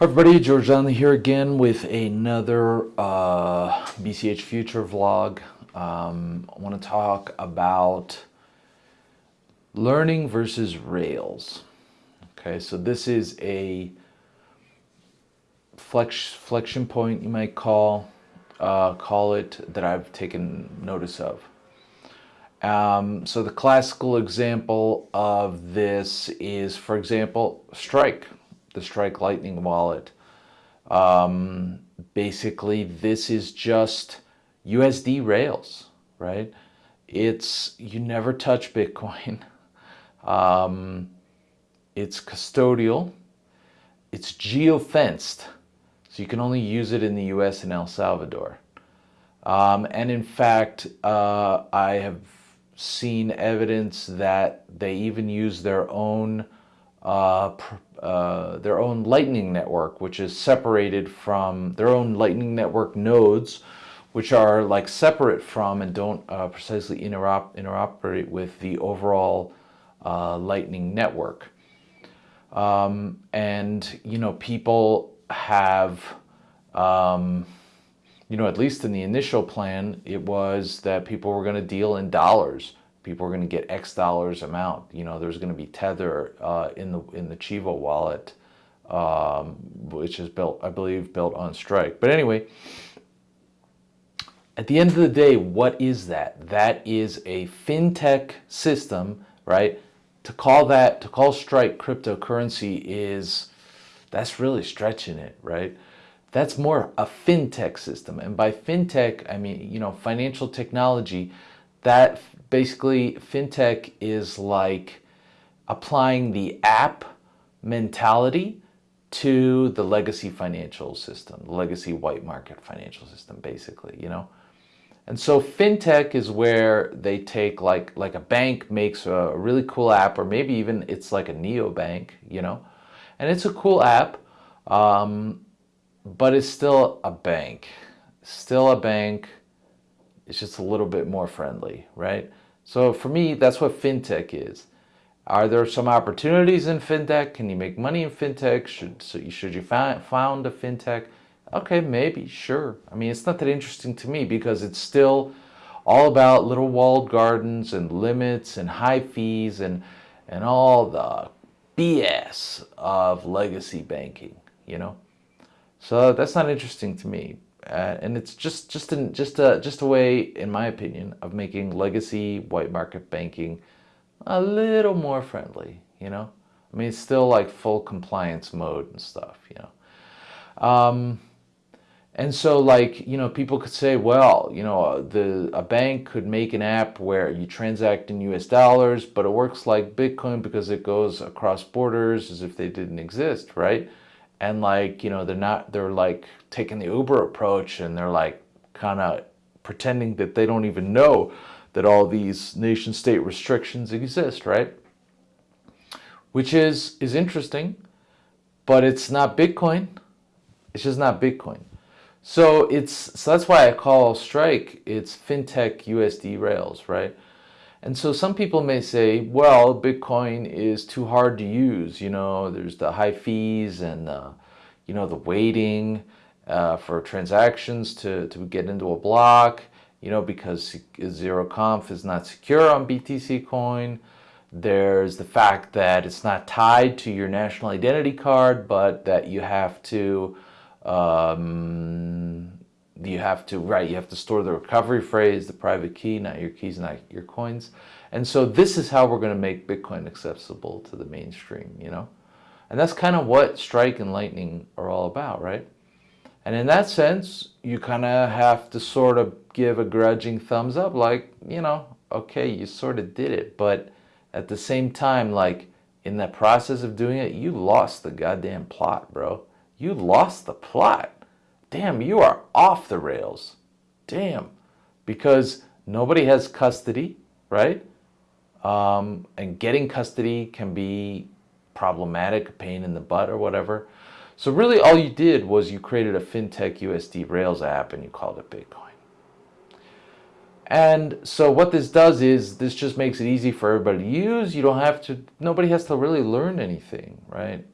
Hi everybody, George Donnelly here again with another uh, BCH Future vlog. Um, I want to talk about learning versus Rails. Okay, so this is a flex, flexion point you might call uh, call it that I've taken notice of. Um, so the classical example of this is, for example, Strike the Strike Lightning wallet. Um, basically, this is just USD Rails, right? It's, you never touch Bitcoin. Um, it's custodial. It's geo-fenced. So you can only use it in the US and El Salvador. Um, and in fact, uh, I have seen evidence that they even use their own uh, uh, their own Lightning network, which is separated from their own Lightning network nodes, which are like separate from and don't uh, precisely interop interoperate with the overall uh, Lightning network. Um, and, you know, people have, um, you know, at least in the initial plan, it was that people were going to deal in dollars people are going to get X dollars amount. You know, there's going to be Tether uh, in the in the Chivo wallet, um, which is built, I believe, built on Strike. But anyway, at the end of the day, what is that? That is a fintech system, right? To call that, to call Strike cryptocurrency is, that's really stretching it, right? That's more a fintech system. And by fintech, I mean, you know, financial technology, that basically fintech is like applying the app mentality to the legacy financial system, the legacy white market financial system, basically, you know? And so fintech is where they take like, like a bank makes a really cool app, or maybe even it's like a neobank, you know? And it's a cool app, um, but it's still a bank, still a bank. It's just a little bit more friendly, right? So for me, that's what fintech is. Are there some opportunities in fintech? Can you make money in fintech? Should, so you, should you find, found a fintech? Okay, maybe, sure. I mean, it's not that interesting to me because it's still all about little walled gardens and limits and high fees and, and all the BS of legacy banking, you know? So that's not interesting to me. Uh, and it's just just an, just a just a way, in my opinion, of making legacy white market banking a little more friendly. You know, I mean, it's still like full compliance mode and stuff. You know, um, and so like you know, people could say, well, you know, the a bank could make an app where you transact in U.S. dollars, but it works like Bitcoin because it goes across borders as if they didn't exist, right? And like you know they're not they're like taking the uber approach and they're like kind of pretending that they don't even know that all these nation state restrictions exist right? Which is is interesting but it's not bitcoin. It's just not bitcoin. So it's so that's why i call strike it's fintech usd rails right and so some people may say, well, Bitcoin is too hard to use. You know, there's the high fees and, uh, you know, the waiting uh, for transactions to, to get into a block, you know, because zero conf is not secure on BTC coin. There's the fact that it's not tied to your national identity card, but that you have to um, you have to, right, you have to store the recovery phrase, the private key, not your keys, not your coins. And so this is how we're going to make Bitcoin accessible to the mainstream, you know? And that's kind of what Strike and Lightning are all about, right? And in that sense, you kind of have to sort of give a grudging thumbs up, like, you know, okay, you sort of did it. But at the same time, like, in the process of doing it, you lost the goddamn plot, bro. You lost the plot damn, you are off the rails. Damn. Because nobody has custody, right? Um, and getting custody can be problematic, pain in the butt or whatever. So really all you did was you created a FinTech USD Rails app and you called it Bitcoin. And so what this does is this just makes it easy for everybody to use. You don't have to, nobody has to really learn anything, right?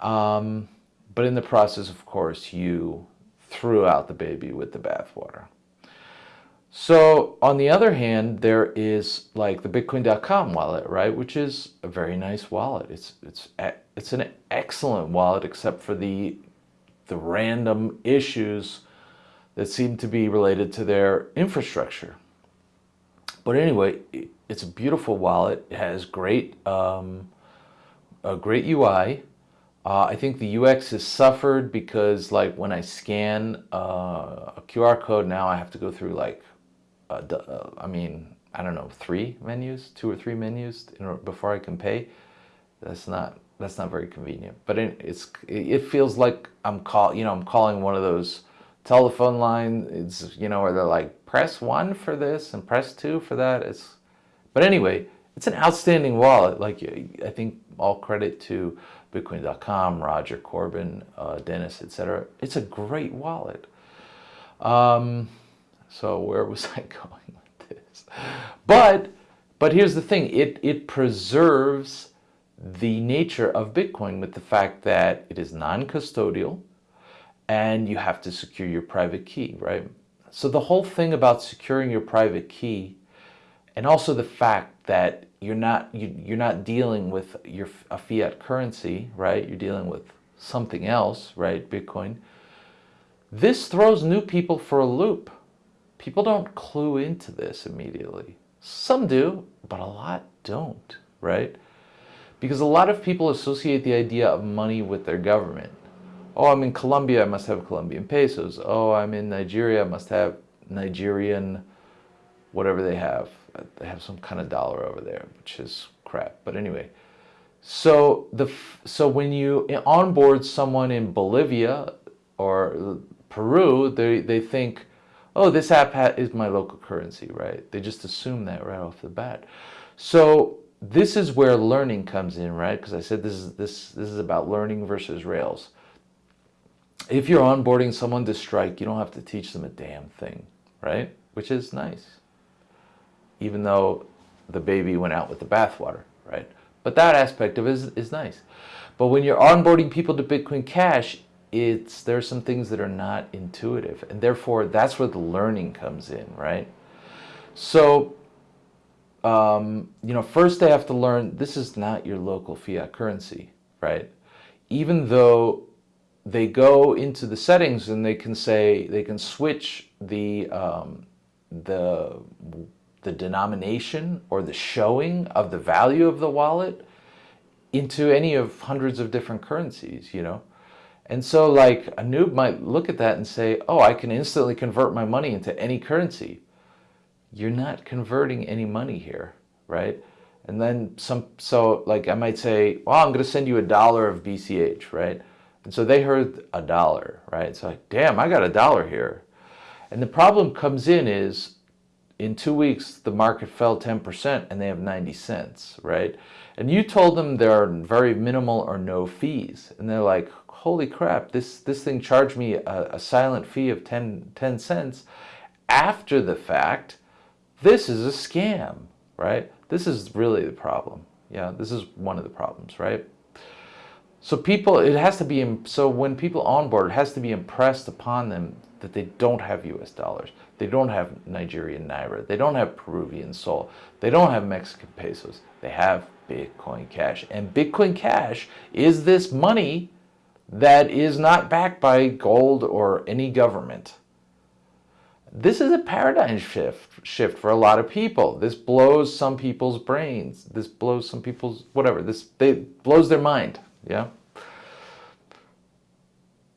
Um, but in the process, of course, you threw out the baby with the bathwater. So on the other hand, there is like the Bitcoin.com wallet, right? Which is a very nice wallet. It's it's it's an excellent wallet, except for the the random issues that seem to be related to their infrastructure. But anyway, it's a beautiful wallet. It has great um, a great UI. Uh, I think the UX has suffered because like when I scan uh, a QR code now I have to go through like uh, I mean, I don't know, three menus, two or three menus before I can pay. That's not that's not very convenient. But it, it's it feels like I'm call you know I'm calling one of those telephone lines. It's you know where they're like press one for this and press two for that. It's but anyway, it's an outstanding wallet. Like I think all credit to Bitcoin.com, Roger Corbin, uh, Dennis, etc. It's a great wallet. Um, so where was I going with this? But, but here's the thing, it, it preserves the nature of Bitcoin with the fact that it is non-custodial and you have to secure your private key, right? So the whole thing about securing your private key and also the fact that you're not you, you're not dealing with your a fiat currency, right? You're dealing with something else, right? Bitcoin. This throws new people for a loop People don't clue into this immediately. Some do, but a lot don't, right? Because a lot of people associate the idea of money with their government. Oh, I'm in Colombia, I must have Colombian pesos. Oh, I'm in Nigeria, I must have Nigerian, whatever they have. They have some kind of dollar over there, which is crap. But anyway, so the so when you onboard someone in Bolivia or Peru, they, they think, oh, this app is my local currency, right? They just assume that right off the bat. So this is where learning comes in, right? Because I said this is this this is about learning versus Rails. If you're onboarding someone to Strike, you don't have to teach them a damn thing, right? Which is nice. Even though the baby went out with the bathwater, right? But that aspect of it is, is nice. But when you're onboarding people to Bitcoin Cash, it's there's some things that are not intuitive and therefore that's where the learning comes in right so um, you know first they have to learn this is not your local fiat currency right even though they go into the settings and they can say they can switch the um, the the denomination or the showing of the value of the wallet into any of hundreds of different currencies you know and so like a noob might look at that and say, oh, I can instantly convert my money into any currency. You're not converting any money here, right? And then some, so like I might say, well, I'm going to send you a dollar of BCH, right? And so they heard a dollar, right? It's like, damn, I got a dollar here. And the problem comes in is in two weeks, the market fell 10% and they have 90 cents, right? And you told them there are very minimal or no fees. And they're like, holy crap, this, this thing charged me a, a silent fee of 10, 10 cents. After the fact, this is a scam, right? This is really the problem. Yeah, this is one of the problems, right? So people, it has to be, so when people onboard, it has to be impressed upon them that they don't have US dollars. They don't have Nigerian Naira. They don't have Peruvian Sol. They don't have Mexican pesos. They have Bitcoin Cash. And Bitcoin Cash is this money that is not backed by gold or any government. This is a paradigm shift, shift for a lot of people. This blows some people's brains. This blows some people's, whatever, this they, blows their mind, yeah?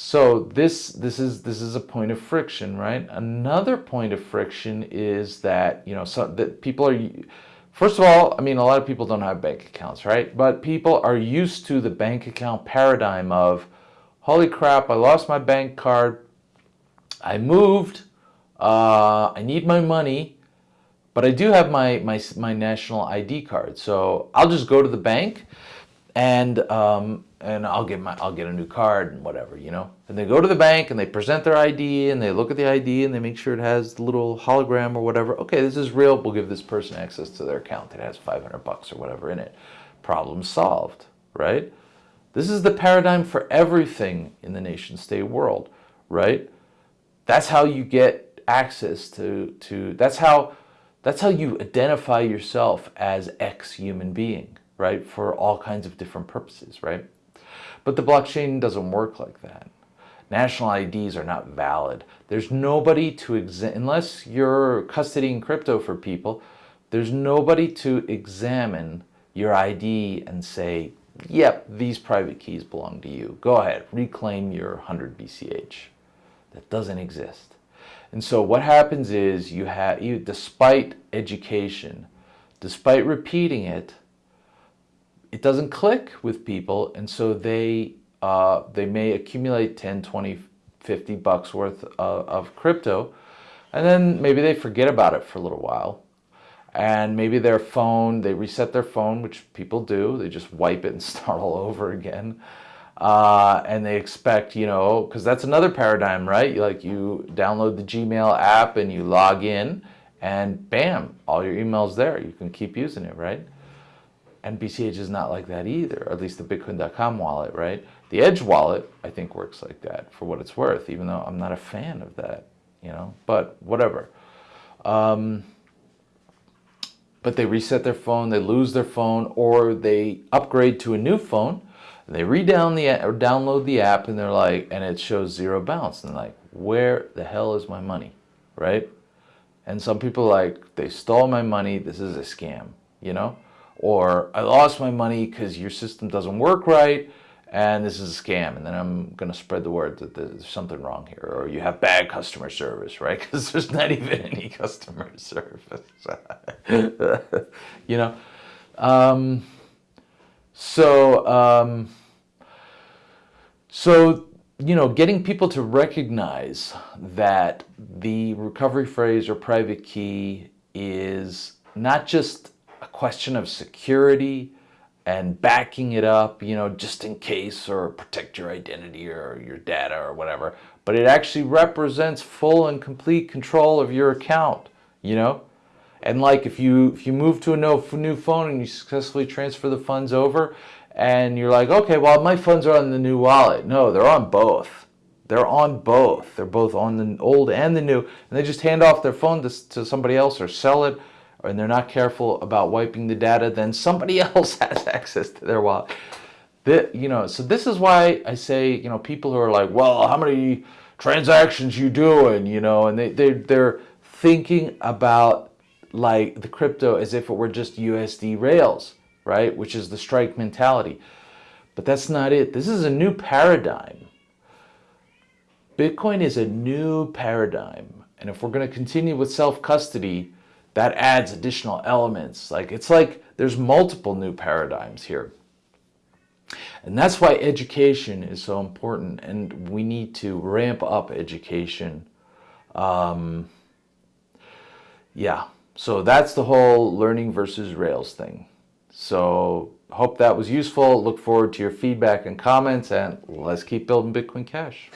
So this, this, is, this is a point of friction, right? Another point of friction is that, you know, so that people are, First of all, I mean, a lot of people don't have bank accounts, right? But people are used to the bank account paradigm of, holy crap, I lost my bank card. I moved. Uh, I need my money, but I do have my, my, my national ID card. So I'll just go to the bank and um, and I'll get my I'll get a new card and whatever, you know. And they go to the bank and they present their ID and they look at the ID and they make sure it has the little hologram or whatever. Okay, this is real. We'll give this person access to their account. It has 500 bucks or whatever in it. Problem solved, right? This is the paradigm for everything in the nation state world, right? That's how you get access to, to that's how that's how you identify yourself as X human being, right? For all kinds of different purposes, right? But the blockchain doesn't work like that. National IDs are not valid. There's nobody to unless you're custodying crypto for people, there's nobody to examine your ID and say, yep, these private keys belong to you. Go ahead, reclaim your 100 BCH. That doesn't exist. And so what happens is you have, you, despite education, despite repeating it, it doesn't click with people. And so they, uh, they may accumulate 10, 20, 50 bucks worth of, of crypto. And then maybe they forget about it for a little while. And maybe their phone, they reset their phone, which people do. They just wipe it and start all over again uh, and they expect, you know, because that's another paradigm, right? Like you download the Gmail app and you log in and bam, all your emails there. You can keep using it, right? And BCH is not like that either, at least the Bitcoin.com wallet, right? The Edge wallet, I think, works like that for what it's worth, even though I'm not a fan of that, you know, but whatever. Um, but they reset their phone, they lose their phone, or they upgrade to a new phone they redown the or download the app and they're like, and it shows zero balance. And like, where the hell is my money, right? And some people like, they stole my money. This is a scam, you know? Or I lost my money because your system doesn't work right and this is a scam. And then I'm going to spread the word that there's something wrong here. Or you have bad customer service, right? Because there's not even any customer service, you know? Um, so, um, so, you know, getting people to recognize that the recovery phrase or private key is not just question of security and backing it up, you know, just in case or protect your identity or your data or whatever, but it actually represents full and complete control of your account, you know? And like if you if you move to a new phone and you successfully transfer the funds over and you're like, okay, well, my funds are on the new wallet. No, they're on both. They're on both. They're both on the old and the new. And they just hand off their phone to, to somebody else or sell it and they're not careful about wiping the data, then somebody else has access to their wallet. The, you know, so this is why I say, you know, people who are like, well, how many transactions you doing, you know, and they, they, they're thinking about like the crypto as if it were just USD rails right? Which is the strike mentality. But that's not it. This is a new paradigm. Bitcoin is a new paradigm. And if we're going to continue with self-custody, that adds additional elements. Like it's like there's multiple new paradigms here. And that's why education is so important. And we need to ramp up education. Um, yeah, so that's the whole learning versus Rails thing. So hope that was useful. Look forward to your feedback and comments and let's keep building Bitcoin Cash.